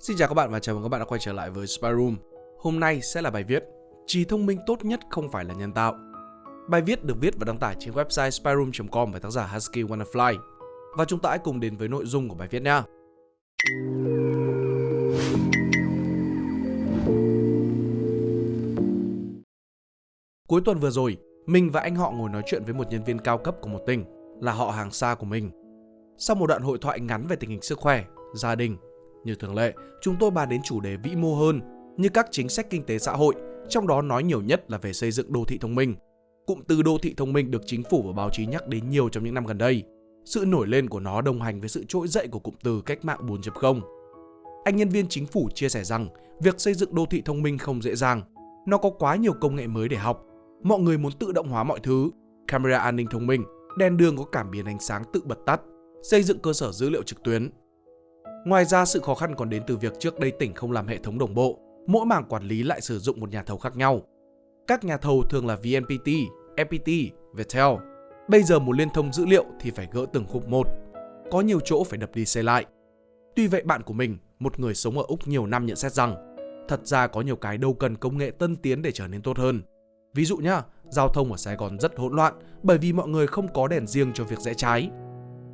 Xin chào các bạn và chào mừng các bạn đã quay trở lại với Spy Room. Hôm nay sẽ là bài viết Trí thông minh tốt nhất không phải là nhân tạo. Bài viết được viết và đăng tải trên website spyroom.com bởi tác giả Husky Wannafly. Và chúng ta hãy cùng đến với nội dung của bài viết nha. Cuối tuần vừa rồi, mình và anh họ ngồi nói chuyện với một nhân viên cao cấp của một tỉnh, là họ hàng xa của mình. Sau một đoạn hội thoại ngắn về tình hình sức khỏe, gia đình như thường lệ, chúng tôi bàn đến chủ đề vĩ mô hơn, như các chính sách kinh tế xã hội, trong đó nói nhiều nhất là về xây dựng đô thị thông minh. Cụm từ đô thị thông minh được chính phủ và báo chí nhắc đến nhiều trong những năm gần đây. Sự nổi lên của nó đồng hành với sự trỗi dậy của cụm từ cách mạng 4.0. Anh nhân viên chính phủ chia sẻ rằng việc xây dựng đô thị thông minh không dễ dàng. Nó có quá nhiều công nghệ mới để học. Mọi người muốn tự động hóa mọi thứ, camera an ninh thông minh, đèn đường có cảm biến ánh sáng tự bật tắt, xây dựng cơ sở dữ liệu trực tuyến, Ngoài ra, sự khó khăn còn đến từ việc trước đây tỉnh không làm hệ thống đồng bộ, mỗi mảng quản lý lại sử dụng một nhà thầu khác nhau. Các nhà thầu thường là VNPT, FPT, Viettel. Bây giờ muốn liên thông dữ liệu thì phải gỡ từng khúc một. Có nhiều chỗ phải đập đi xây lại. Tuy vậy bạn của mình, một người sống ở Úc nhiều năm nhận xét rằng thật ra có nhiều cái đâu cần công nghệ tân tiến để trở nên tốt hơn. Ví dụ nhá, giao thông ở Sài Gòn rất hỗn loạn bởi vì mọi người không có đèn riêng cho việc rẽ trái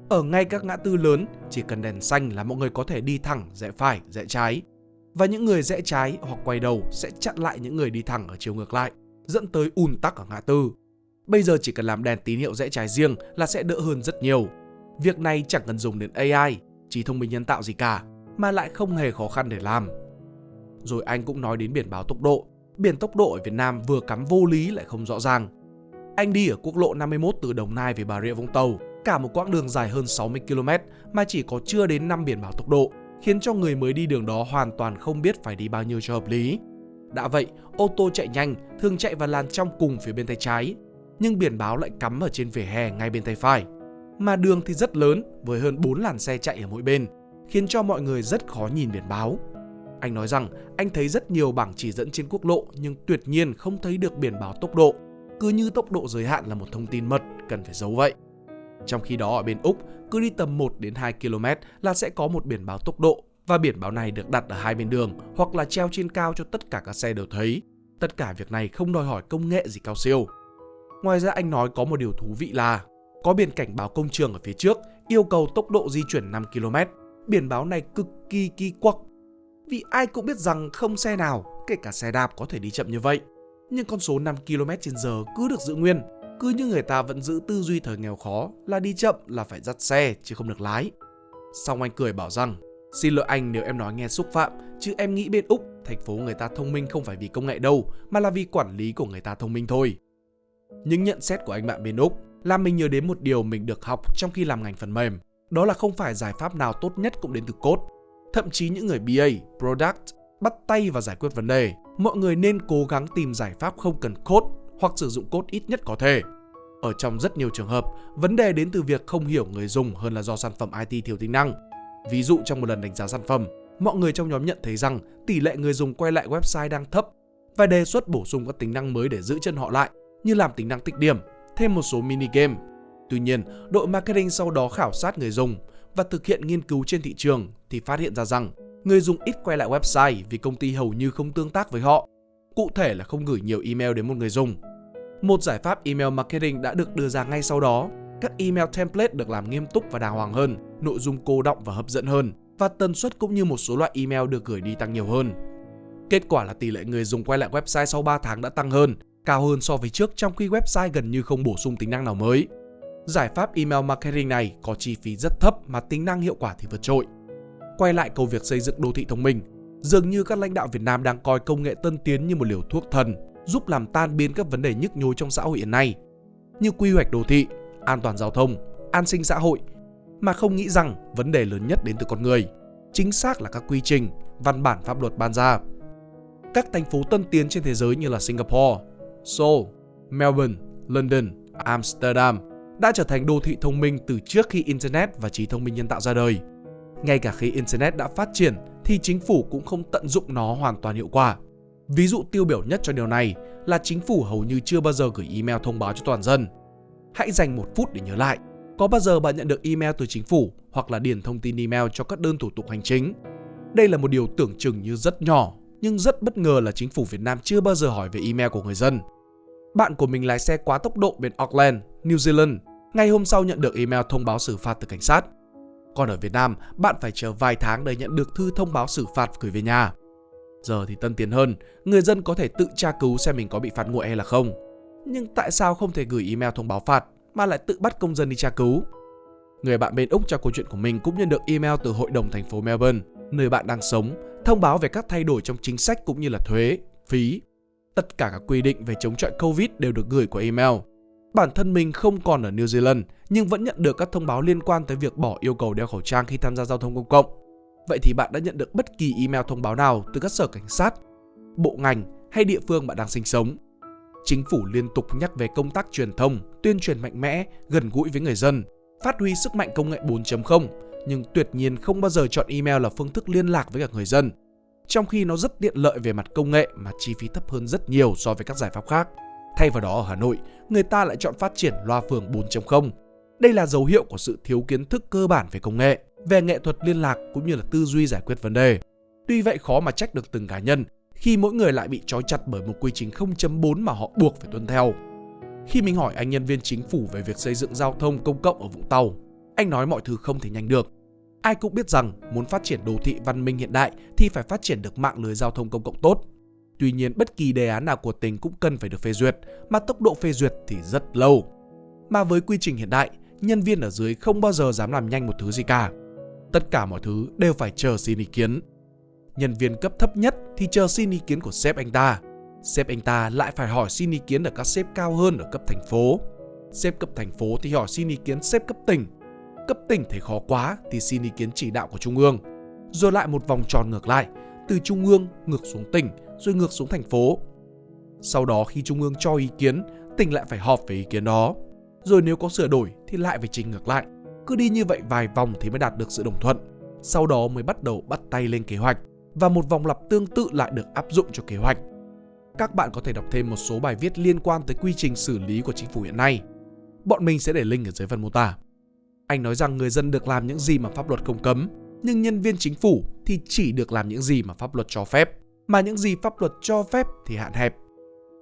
ở ngay các ngã tư lớn, chỉ cần đèn xanh là mọi người có thể đi thẳng, rẽ phải, rẽ trái. Và những người rẽ trái hoặc quay đầu sẽ chặn lại những người đi thẳng ở chiều ngược lại, dẫn tới ùn tắc ở ngã tư. Bây giờ chỉ cần làm đèn tín hiệu rẽ trái riêng là sẽ đỡ hơn rất nhiều. Việc này chẳng cần dùng đến AI, trí thông minh nhân tạo gì cả, mà lại không hề khó khăn để làm. Rồi anh cũng nói đến biển báo tốc độ. Biển tốc độ ở Việt Nam vừa cắm vô lý lại không rõ ràng. Anh đi ở quốc lộ 51 từ Đồng Nai về Bà Rịa Vũng Tàu cả một quãng đường dài hơn 60 km mà chỉ có chưa đến 5 biển báo tốc độ, khiến cho người mới đi đường đó hoàn toàn không biết phải đi bao nhiêu cho hợp lý. Đã vậy, ô tô chạy nhanh thường chạy vào làn trong cùng phía bên tay trái, nhưng biển báo lại cắm ở trên vỉa hè ngay bên tay phải. Mà đường thì rất lớn với hơn 4 làn xe chạy ở mỗi bên, khiến cho mọi người rất khó nhìn biển báo. Anh nói rằng anh thấy rất nhiều bảng chỉ dẫn trên quốc lộ nhưng tuyệt nhiên không thấy được biển báo tốc độ, cứ như tốc độ giới hạn là một thông tin mật cần phải giấu vậy. Trong khi đó ở bên Úc, cứ đi tầm 1 đến 2 km là sẽ có một biển báo tốc độ và biển báo này được đặt ở hai bên đường hoặc là treo trên cao cho tất cả các xe đều thấy. Tất cả việc này không đòi hỏi công nghệ gì cao siêu. Ngoài ra anh nói có một điều thú vị là có biển cảnh báo công trường ở phía trước yêu cầu tốc độ di chuyển 5 km. Biển báo này cực kỳ kỳ quặc. Vì ai cũng biết rằng không xe nào, kể cả xe đạp có thể đi chậm như vậy. Nhưng con số 5 km h cứ được giữ nguyên cứ như người ta vẫn giữ tư duy thời nghèo khó là đi chậm là phải dắt xe chứ không được lái. Xong anh cười bảo rằng, xin lỗi anh nếu em nói nghe xúc phạm, chứ em nghĩ bên Úc, thành phố người ta thông minh không phải vì công nghệ đâu, mà là vì quản lý của người ta thông minh thôi. Những nhận xét của anh bạn bên Úc làm mình nhớ đến một điều mình được học trong khi làm ngành phần mềm. Đó là không phải giải pháp nào tốt nhất cũng đến từ code. Thậm chí những người BA, Product, bắt tay vào giải quyết vấn đề, mọi người nên cố gắng tìm giải pháp không cần code hoặc sử dụng code ít nhất có thể. Ở trong rất nhiều trường hợp, vấn đề đến từ việc không hiểu người dùng hơn là do sản phẩm IT thiếu tính năng. Ví dụ trong một lần đánh giá sản phẩm, mọi người trong nhóm nhận thấy rằng tỷ lệ người dùng quay lại website đang thấp và đề xuất bổ sung các tính năng mới để giữ chân họ lại, như làm tính năng tích điểm, thêm một số mini game. Tuy nhiên, đội marketing sau đó khảo sát người dùng và thực hiện nghiên cứu trên thị trường thì phát hiện ra rằng người dùng ít quay lại website vì công ty hầu như không tương tác với họ cụ thể là không gửi nhiều email đến một người dùng. Một giải pháp email marketing đã được đưa ra ngay sau đó. Các email template được làm nghiêm túc và đàng hoàng hơn, nội dung cô động và hấp dẫn hơn, và tần suất cũng như một số loại email được gửi đi tăng nhiều hơn. Kết quả là tỷ lệ người dùng quay lại website sau 3 tháng đã tăng hơn, cao hơn so với trước trong khi website gần như không bổ sung tính năng nào mới. Giải pháp email marketing này có chi phí rất thấp mà tính năng hiệu quả thì vượt trội. Quay lại câu việc xây dựng đô thị thông minh, Dường như các lãnh đạo Việt Nam đang coi công nghệ tân tiến như một liều thuốc thần, giúp làm tan biến các vấn đề nhức nhối trong xã hội hiện nay, như quy hoạch đô thị, an toàn giao thông, an sinh xã hội, mà không nghĩ rằng vấn đề lớn nhất đến từ con người, chính xác là các quy trình, văn bản pháp luật ban ra. Các thành phố tân tiến trên thế giới như là Singapore, Seoul, Melbourne, London, Amsterdam đã trở thành đô thị thông minh từ trước khi Internet và trí thông minh nhân tạo ra đời. Ngay cả khi Internet đã phát triển thì chính phủ cũng không tận dụng nó hoàn toàn hiệu quả. Ví dụ tiêu biểu nhất cho điều này là chính phủ hầu như chưa bao giờ gửi email thông báo cho toàn dân. Hãy dành một phút để nhớ lại, có bao giờ bạn nhận được email từ chính phủ hoặc là điền thông tin email cho các đơn thủ tục hành chính? Đây là một điều tưởng chừng như rất nhỏ, nhưng rất bất ngờ là chính phủ Việt Nam chưa bao giờ hỏi về email của người dân. Bạn của mình lái xe quá tốc độ bên Auckland, New Zealand, ngay hôm sau nhận được email thông báo xử phạt từ cảnh sát. Còn ở Việt Nam, bạn phải chờ vài tháng để nhận được thư thông báo xử phạt gửi về nhà. Giờ thì tân tiến hơn, người dân có thể tự tra cứu xem mình có bị phạt nguội hay là không. Nhưng tại sao không thể gửi email thông báo phạt mà lại tự bắt công dân đi tra cứu? Người bạn bên Úc cho câu chuyện của mình cũng nhận được email từ Hội đồng thành phố Melbourne, nơi bạn đang sống, thông báo về các thay đổi trong chính sách cũng như là thuế, phí. Tất cả các quy định về chống chọi Covid đều được gửi qua email. Bản thân mình không còn ở New Zealand nhưng vẫn nhận được các thông báo liên quan tới việc bỏ yêu cầu đeo khẩu trang khi tham gia giao thông công cộng. Vậy thì bạn đã nhận được bất kỳ email thông báo nào từ các sở cảnh sát, bộ ngành hay địa phương bạn đang sinh sống? Chính phủ liên tục nhắc về công tác truyền thông, tuyên truyền mạnh mẽ, gần gũi với người dân, phát huy sức mạnh công nghệ 4.0 nhưng tuyệt nhiên không bao giờ chọn email là phương thức liên lạc với cả người dân. Trong khi nó rất tiện lợi về mặt công nghệ mà chi phí thấp hơn rất nhiều so với các giải pháp khác. Thay vào đó ở Hà Nội, người ta lại chọn phát triển loa phường 4.0. Đây là dấu hiệu của sự thiếu kiến thức cơ bản về công nghệ, về nghệ thuật liên lạc cũng như là tư duy giải quyết vấn đề. Tuy vậy khó mà trách được từng cá nhân khi mỗi người lại bị trói chặt bởi một quy trình 0.4 mà họ buộc phải tuân theo. Khi mình hỏi anh nhân viên chính phủ về việc xây dựng giao thông công cộng ở Vũng Tàu, anh nói mọi thứ không thể nhanh được. Ai cũng biết rằng muốn phát triển đô thị văn minh hiện đại thì phải phát triển được mạng lưới giao thông công cộng tốt. Tuy nhiên bất kỳ đề án nào của tỉnh cũng cần phải được phê duyệt, mà tốc độ phê duyệt thì rất lâu. Mà với quy trình hiện đại, nhân viên ở dưới không bao giờ dám làm nhanh một thứ gì cả. Tất cả mọi thứ đều phải chờ xin ý kiến. Nhân viên cấp thấp nhất thì chờ xin ý kiến của sếp anh ta. Sếp anh ta lại phải hỏi xin ý kiến ở các sếp cao hơn ở cấp thành phố. Sếp cấp thành phố thì hỏi xin ý kiến sếp cấp tỉnh. Cấp tỉnh thấy khó quá thì xin ý kiến chỉ đạo của trung ương. Rồi lại một vòng tròn ngược lại, từ trung ương ngược xuống tỉnh rồi ngược xuống thành phố. Sau đó khi trung ương cho ý kiến, tỉnh lại phải họp về ý kiến đó. Rồi nếu có sửa đổi thì lại phải trình ngược lại. Cứ đi như vậy vài vòng thì mới đạt được sự đồng thuận. Sau đó mới bắt đầu bắt tay lên kế hoạch và một vòng lặp tương tự lại được áp dụng cho kế hoạch. Các bạn có thể đọc thêm một số bài viết liên quan tới quy trình xử lý của chính phủ hiện nay. Bọn mình sẽ để link ở dưới phần mô tả. Anh nói rằng người dân được làm những gì mà pháp luật không cấm, nhưng nhân viên chính phủ thì chỉ được làm những gì mà pháp luật cho phép, mà những gì pháp luật cho phép thì hạn hẹp.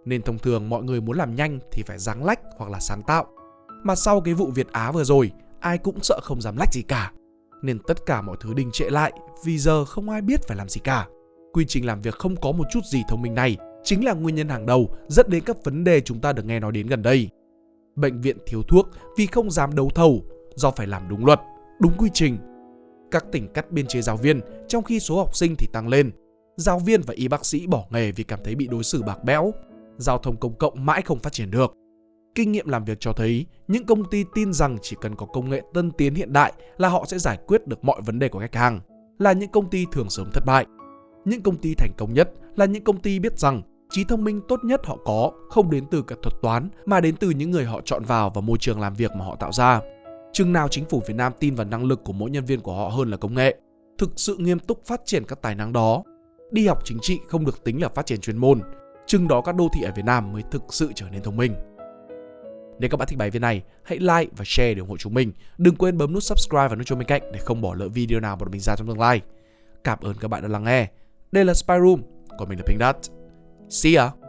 Nên thông thường mọi người muốn làm nhanh thì phải ráng lách hoặc là sáng tạo. Mà sau cái vụ Việt Á vừa rồi, ai cũng sợ không dám lách gì cả. Nên tất cả mọi thứ đình trệ lại vì giờ không ai biết phải làm gì cả. Quy trình làm việc không có một chút gì thông minh này chính là nguyên nhân hàng đầu dẫn đến các vấn đề chúng ta được nghe nói đến gần đây. Bệnh viện thiếu thuốc vì không dám đấu thầu do phải làm đúng luật, đúng quy trình. Các tỉnh cắt biên chế giáo viên trong khi số học sinh thì tăng lên. Giáo viên và y bác sĩ bỏ nghề vì cảm thấy bị đối xử bạc bẽo. Giao thông công cộng mãi không phát triển được. Kinh nghiệm làm việc cho thấy những công ty tin rằng chỉ cần có công nghệ tân tiến hiện đại là họ sẽ giải quyết được mọi vấn đề của khách hàng, là những công ty thường sớm thất bại. Những công ty thành công nhất là những công ty biết rằng trí thông minh tốt nhất họ có không đến từ cả thuật toán mà đến từ những người họ chọn vào và môi trường làm việc mà họ tạo ra. Chừng nào chính phủ Việt Nam tin vào năng lực của mỗi nhân viên của họ hơn là công nghệ, thực sự nghiêm túc phát triển các tài năng đó. Đi học chính trị không được tính là phát triển chuyên môn, chừng đó các đô thị ở Việt Nam mới thực sự trở nên thông minh. Nếu các bạn thích bài viết này, hãy like và share để ủng hộ chúng mình. Đừng quên bấm nút subscribe và nút chuông bên cạnh để không bỏ lỡ video nào bọn mình ra trong tương lai. Cảm ơn các bạn đã lắng nghe. Đây là Spy Room, còn mình là Pink Dot. See ya!